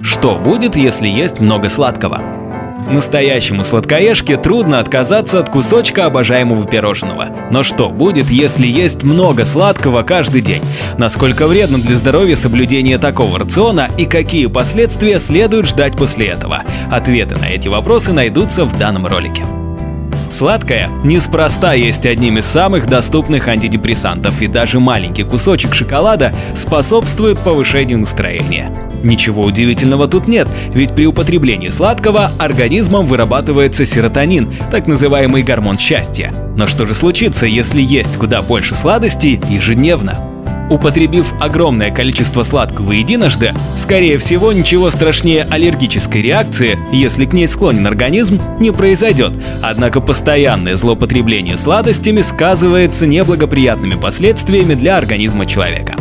Что будет, если есть много сладкого? Настоящему сладкоежке трудно отказаться от кусочка обожаемого пирожного. Но что будет, если есть много сладкого каждый день? Насколько вредно для здоровья соблюдение такого рациона и какие последствия следует ждать после этого? Ответы на эти вопросы найдутся в данном ролике. Сладкое неспроста есть одним из самых доступных антидепрессантов, и даже маленький кусочек шоколада способствует повышению настроения. Ничего удивительного тут нет, ведь при употреблении сладкого организмом вырабатывается серотонин, так называемый гормон счастья. Но что же случится, если есть куда больше сладостей ежедневно? Употребив огромное количество сладкого единожды, скорее всего ничего страшнее аллергической реакции, если к ней склонен организм, не произойдет. Однако постоянное злоупотребление сладостями сказывается неблагоприятными последствиями для организма человека.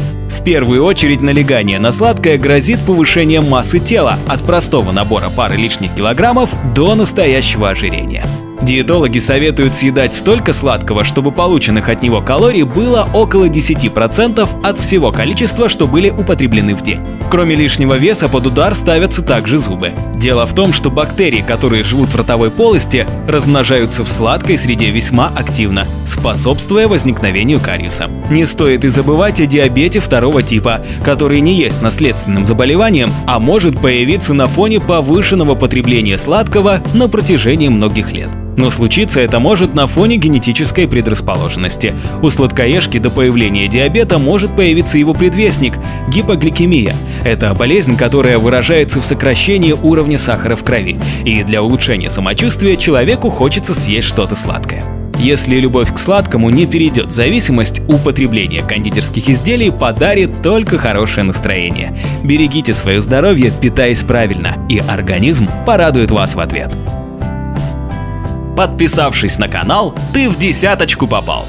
Первую очередь налегание на сладкое грозит повышением массы тела от простого набора пары лишних килограммов до настоящего ожирения. Диетологи советуют съедать столько сладкого, чтобы полученных от него калорий было около 10% от всего количества, что были употреблены в день. Кроме лишнего веса под удар ставятся также зубы. Дело в том, что бактерии, которые живут в ротовой полости, размножаются в сладкой среде весьма активно, способствуя возникновению кариеса. Не стоит и забывать о диабете второго типа, который не есть наследственным заболеванием, а может появиться на фоне повышенного потребления сладкого на протяжении многих лет. Но случиться это может на фоне генетической предрасположенности. У сладкоежки до появления диабета может появиться его предвестник – гипогликемия. Это болезнь, которая выражается в сокращении уровня сахара в крови. И для улучшения самочувствия человеку хочется съесть что-то сладкое. Если любовь к сладкому не перейдет в зависимость, употребление кондитерских изделий подарит только хорошее настроение. Берегите свое здоровье, питаясь правильно, и организм порадует вас в ответ. Подписавшись на канал, ты в десяточку попал.